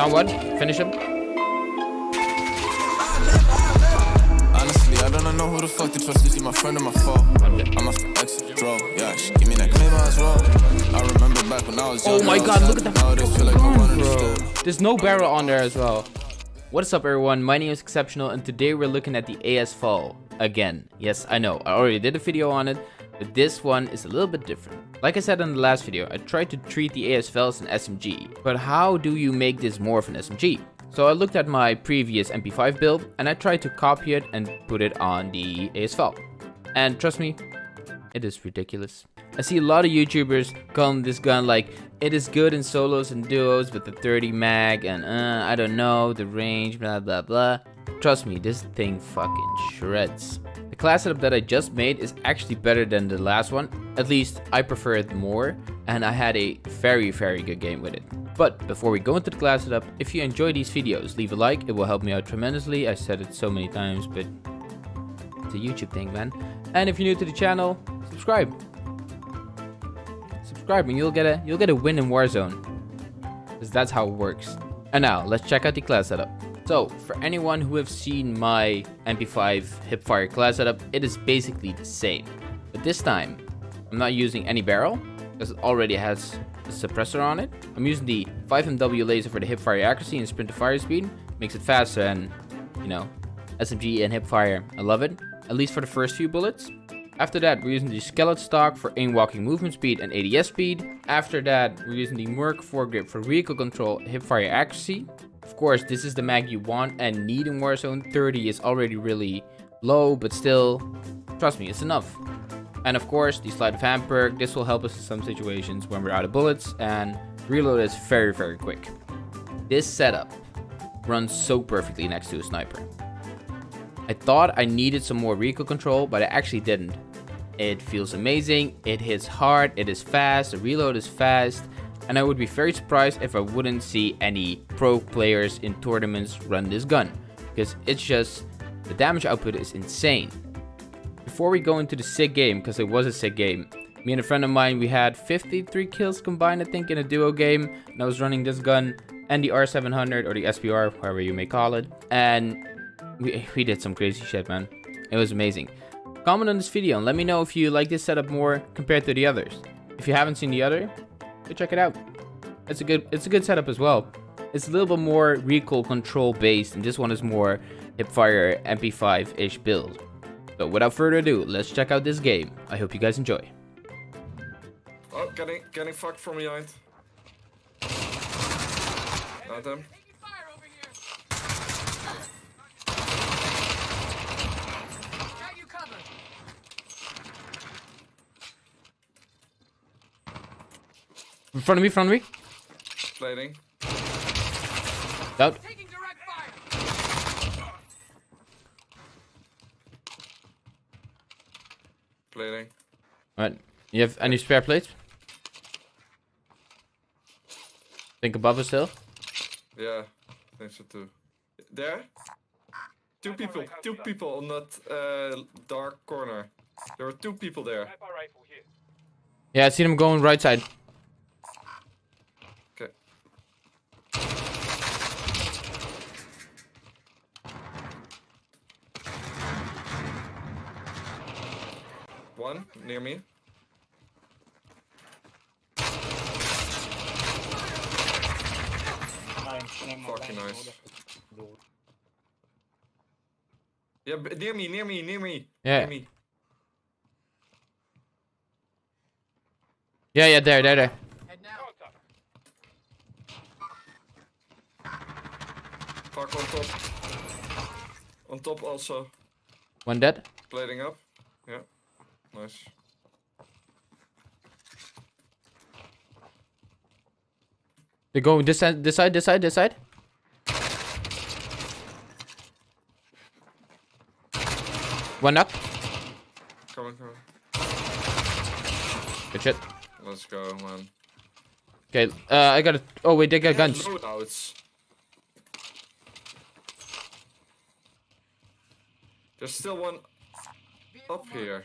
Down one. Finish him. Honestly, I don't know who the fuck to trust. Is he my friend or my foe? I'm a exit draw. Yeah, she give me that claim as well. I remember back when I was oh young. Oh my god, look at that Nowadays feel like no bro. There's no barrel on there as well. What's up everyone, my name is Exceptional and today we're looking at the AS VAL again. Yes, I know, I already did a video on it, but this one is a little bit different. Like I said in the last video, I tried to treat the AS VAL as an SMG, but how do you make this more of an SMG? So I looked at my previous MP5 build and I tried to copy it and put it on the AS VAL. And trust me, it is ridiculous. I see a lot of YouTubers calling this gun like it is good in solos and duos with the 30 mag and uh, I don't know, the range, blah blah blah. Trust me, this thing fucking shreds. The class setup that I just made is actually better than the last one. At least I prefer it more and I had a very very good game with it. But before we go into the class setup, if you enjoy these videos, leave a like, it will help me out tremendously. I said it so many times, but it's a YouTube thing, man. And if you're new to the channel, subscribe subscribe and you'll get a you'll get a win in Warzone. Because that's how it works. And now let's check out the class setup. So for anyone who have seen my MP5 hipfire class setup, it is basically the same. But this time, I'm not using any barrel because it already has a suppressor on it. I'm using the 5MW laser for the hipfire accuracy and sprint to fire speed. Makes it faster and, you know, SMG and hipfire. I love it. At least for the first few bullets. After that, we're using the skeleton stock for aim walking movement speed and ADS speed. After that, we're using the Merc foregrip for vehicle control, hipfire accuracy. Of course, this is the mag you want and need in Warzone. 30 is already really low, but still, trust me, it's enough. And of course, the sleight of hand perk. This will help us in some situations when we're out of bullets and reload is very, very quick. This setup runs so perfectly next to a sniper. I thought I needed some more recoil control, but I actually didn't. It feels amazing, it hits hard, it is fast, the reload is fast, and I would be very surprised if I wouldn't see any pro players in tournaments run this gun, because it's just, the damage output is insane. Before we go into the sick game, because it was a sick game, me and a friend of mine, we had 53 kills combined, I think, in a duo game, and I was running this gun and the R700, or the SPR, however you may call it, and we, we did some crazy shit, man. It was amazing. Comment on this video and let me know if you like this setup more compared to the others. If you haven't seen the other, go check it out. It's a good it's a good setup as well. It's a little bit more recoil control based and this one is more hipfire MP5-ish build. So without further ado, let's check out this game. I hope you guys enjoy. Oh, getting getting fucked from behind. Not them. In front of me, in front of me. Blading. Out. Blading. Alright. You have any spare plates? Think above us still? Yeah, I think so too. There? Two people, two people on that uh, dark corner. There were two people there. Yeah, I see them going right side. Okay. One near me. Fucking nice. Yeah, near me, near me, near me. Yeah. Near me. Yeah, yeah, there, there, there. Fuck on top. On top also. One dead. Plating up. Yeah. Nice. They're going this side, this side, this side, this side. One knock. Coming, coming. Good shit. Let's go, man. Okay, uh, I got to Oh wait, they got guns. Loadouts. There's still one up here.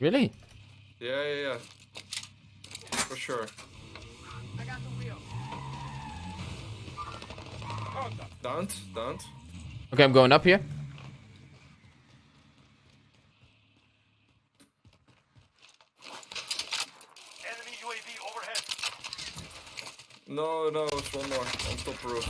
Really? Yeah, yeah, yeah. For sure. Downed, downed. Okay, I'm going up here. Enemy UAV overhead. No, no, it's one more on top roof.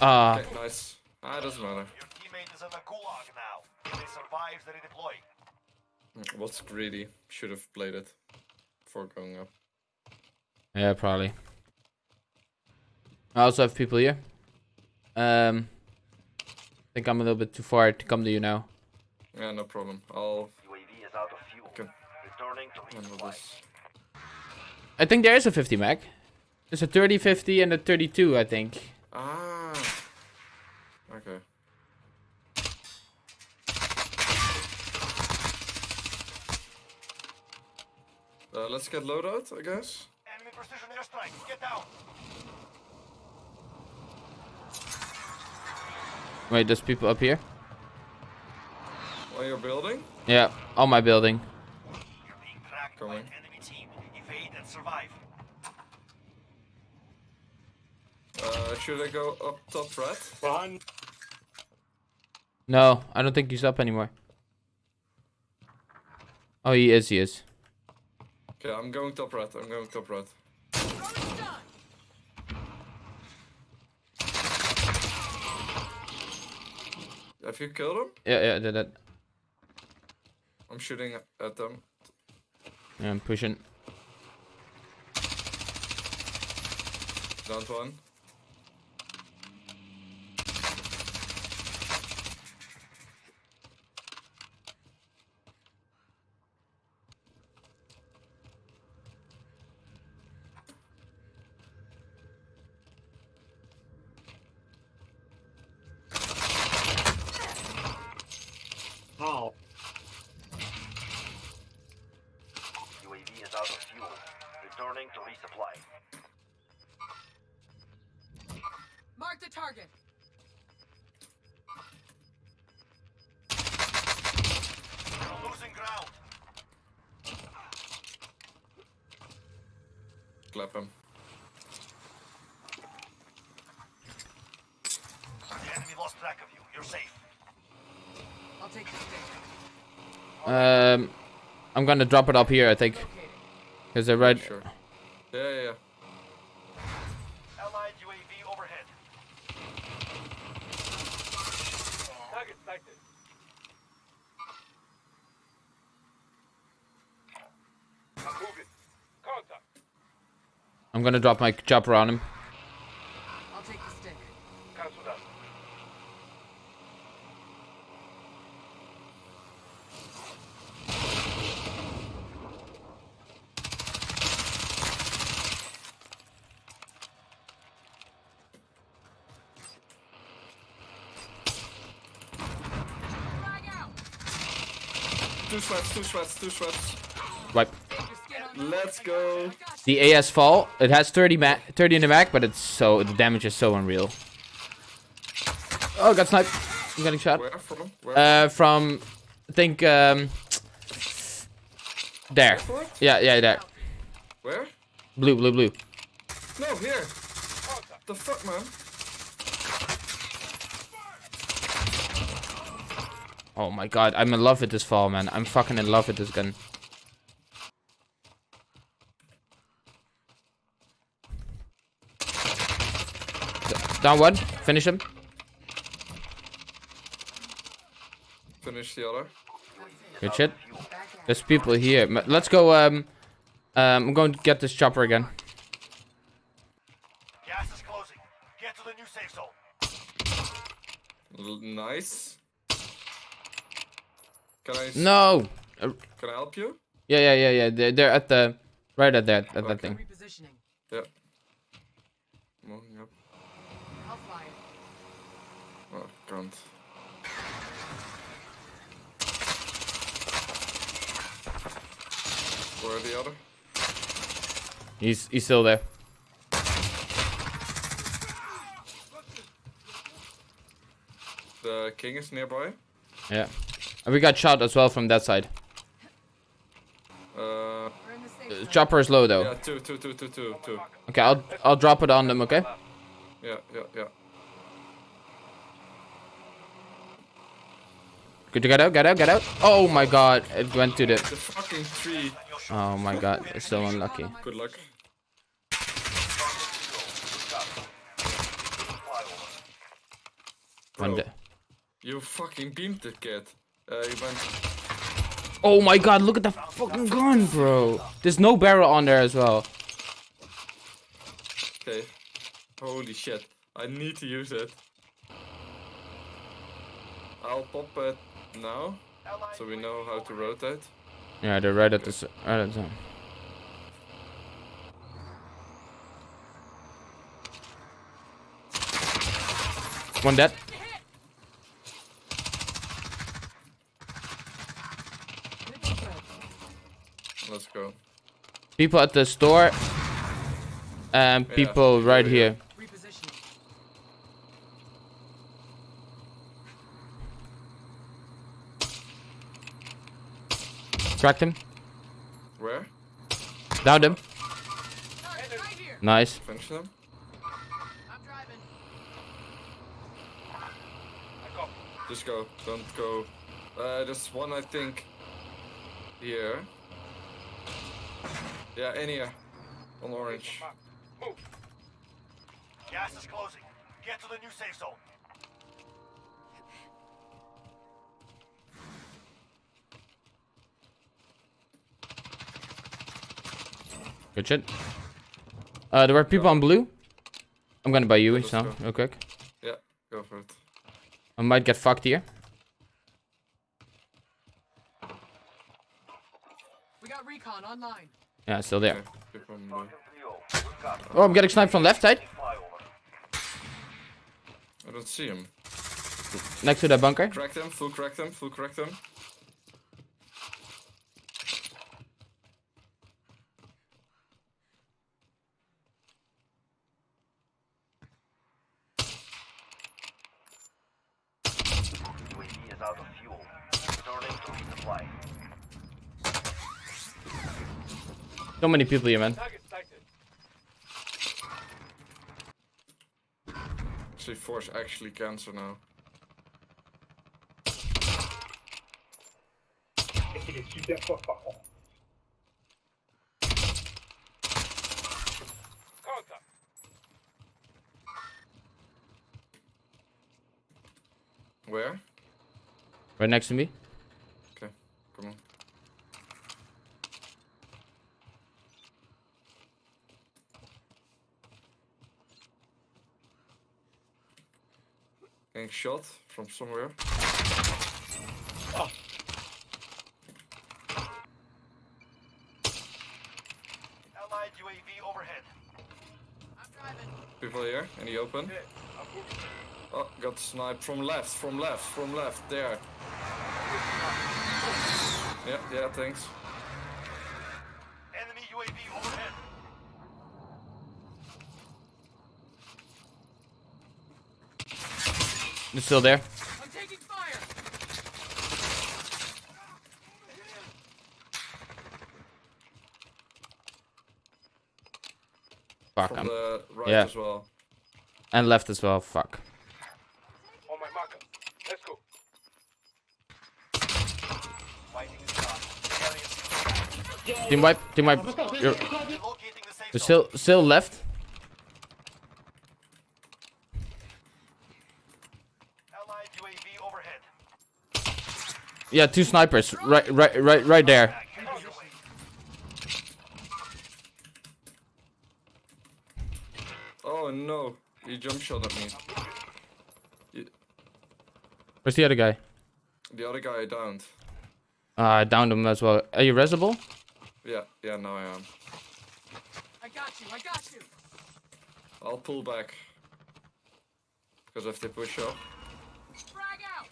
Ah, Okay, nice. Ah, it doesn't matter. Your teammate is in the gulag now. If they survive, they redeploy. Was greedy. Should have played it before going up. yeah, probably. I also have people here. Um, I think I'm a little bit too far to come to you now. Yeah, no problem. I'll UAV is out of fuel. Okay. Returning to handle this. I think there is a 50 mag. There's a 30, 50, and a 32, I think. Ah. Okay. Uh, let's get loadout, I guess. Enemy precision airstrike. Get down. Wait, there's people up here? On your building. Yeah, on my building. You're being tracked by Coming. an enemy team. Evade and survive. Uh, should I go up top right? No, I don't think he's up anymore. Oh, he is, he is. Okay, I'm going top right. I'm going top right. Have you killed him? Yeah, yeah, I did that. I'm shooting at them. Yeah, I'm pushing. Down one. UAV is out of fuel. Returning to resupply. Mark the target. You're losing ground. Clap him. The enemy lost track of you. You're safe. I'll take the stick. Um, I'm gonna drop it up here, I think. Is it they're right. Sure. Yeah, yeah, yeah. Allied UAV overhead. Target sighted. Moving. Contact. I'm gonna drop my chopper on him. I'll take the stick. Cancel that. Two sweats, two sweats, two sweats. Wipe. Let's go. The AS VAL, it has 30 ma 30 in the mag, but it's so the damage is so unreal. Oh, got sniped. I'm getting shot. Where from? Where? Uh, from I think um there. Yeah, yeah, there. Where? Blue, blue, blue. No, here. The fuck, man? Oh my god, I'm in love with this VAL, man. I'm fucking in love with this gun. Down one. Finish him. Finish the other. Good shit. There's people here. Let's go. Um, um, I'm going to get this chopper again. Gas is closing. Get to the new safe zone. L nice. Can I? s- No. Uh, Can I help you? yeah, yeah, yeah, yeah. They're, they're at the right at that at that thing. Repositioning. Yeah. Moving up. I'll fly it. Can't. Where the other? He's he's still there. The king is nearby. Yeah. And we got shot as well from that side. Uh, the safe zone. chopper is low though. yeah, two, two, two, two, two, two. Okay, I'll I'll drop it on them. Okay. Yeah, yeah, yeah. Good to get out, get out, get out. Oh my god, it went to the. The fucking tree. Oh my god, it's so unlucky. Good luck. Bro, you fucking beamed the kid. Uh, you went. Oh my god, look at the fucking gun, bro. There's no barrel on there as well. Okay. Holy shit. I need to use it. I'll pop it now, so we know how to rotate. Yeah, they're right at the. Right at the. One dead. Let's go. People at the store. And Yeah, people right here. Cracked him. Where? Downed him. Right here. Nice. Finish them? I'm driving. Just go. Don't go. Uh, there's one I think. Here. Yeah, in here. On orange. Gas is closing. Get to the new safe zone. Good shit. Uh, there were people on blue. I'm gonna buy you let's so go. real quick. Yeah, go for it. I might get fucked here. We got recon online. Yeah, still there. Okay, people on blue. Oh, I'm getting sniped from left side. I don't see him. Next to that bunker. Crack them, full crack them, full crack them. UAV is out of fuel. Returning. So many people here, man. See, force actually cancer now. Where? Right next to me. Okay, come on. Getting shot from somewhere. Ah. Allied UAV overhead. I'm driving. People here in the open. Oh, got sniped from left, from left, from left, there. Yeah, yeah, thanks. Enemy UAV overhead. They're still there. I'm taking fire. Fuck. From I'm, right yeah. as well. and left as well. Fuck. On my marker. Let's go. Fighting is done. Team wipe. Team wipe. You're, Relocating the safe you're still still left. Allied UAV overhead. Yeah, two snipers. Right, right, right, right there. Get on your way. Oh no, he jump shot at me. He- Where's the other guy? the other guy I downed. Uh, I downed him as well. Are you resable? Yeah, yeah, now I am. I got you. I got you. I'll pull back. Because if they push up. Frag out.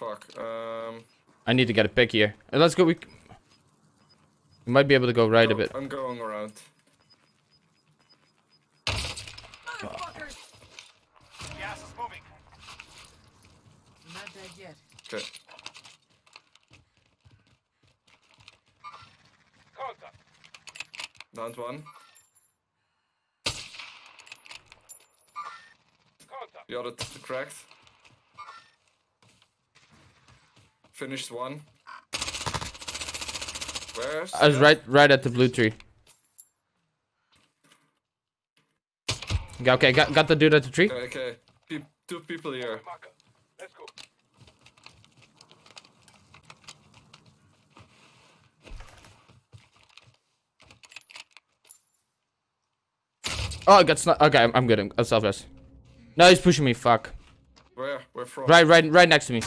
Fuck. Um. I need to get a pick here. Let's go. We, we might be able to go right a bit. I'm going around. Motherfuckers. Gas is moving. Not dead yet. Okay. Contact. Downed one. Contact. The other cracked. Finished one. Where's? I was right, right at the blue tree. Okay, okay, got, got the dude at the tree. Okay, okay. Pe- two people here. Let's go. Oh, I got snuck. Okay, I'm, I'm good. I'm, I'm self-rest. No, he's pushing me. Fuck. Where? Where from? Right, right, right next to me.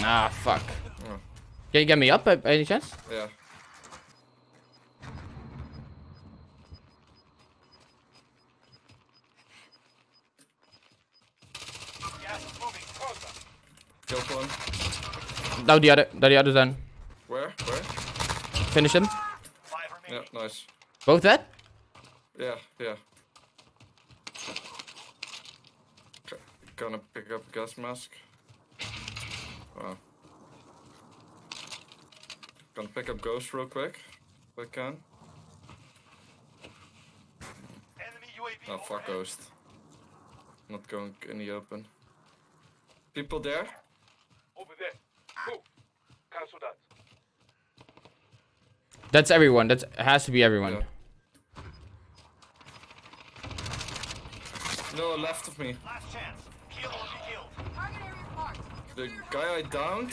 Nah, fuck. Can you get me up by, by any chance? Yeah. Gas is moving. Closer. Killed one. No, the other, the other's done. Where? Where? Finish him. Five Yeah, nice. Both dead? Yeah, yeah. Gonna pick up gas mask. Wow. Gonna pick up ghost real quick. If I can. Enemy UAV. Oh, fuck ghost. Not going in the open. People there? Over there. Move. Cancel that. That's everyone. That has to be everyone. Yeah. No, left of me. Last chance. Kill or be killed. Target area marked. The guy I downed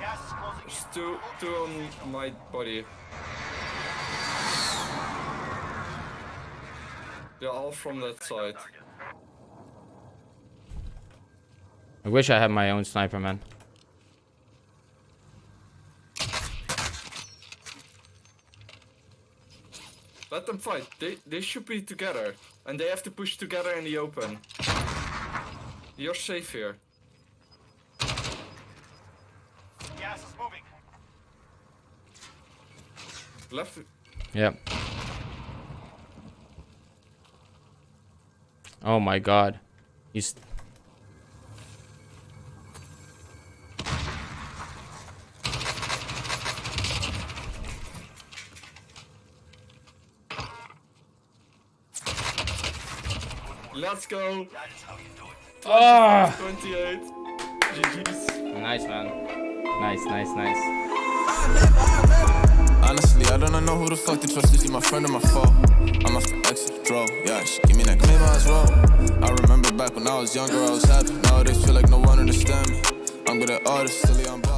Gas is closing in. is two, two on my body. They're all from that side. I wish I had my own sniper, man. Let them fight. They they should be together, and they have to push together in the open. You're safe here. Gas is moving. Left. Yep. Oh my god. He's Let's go. Ah! 28. GG's. Nice man. Nice, nice, nice. Honestly, I don't know who the fuck to trust. Is he my friend or my foe? I'm a exit draw. Yeah, she give me that maybe as well. I remember back when I was younger, I was happy. Nowadays, feel like no one understand me. I'm good at artists, silly, I'm.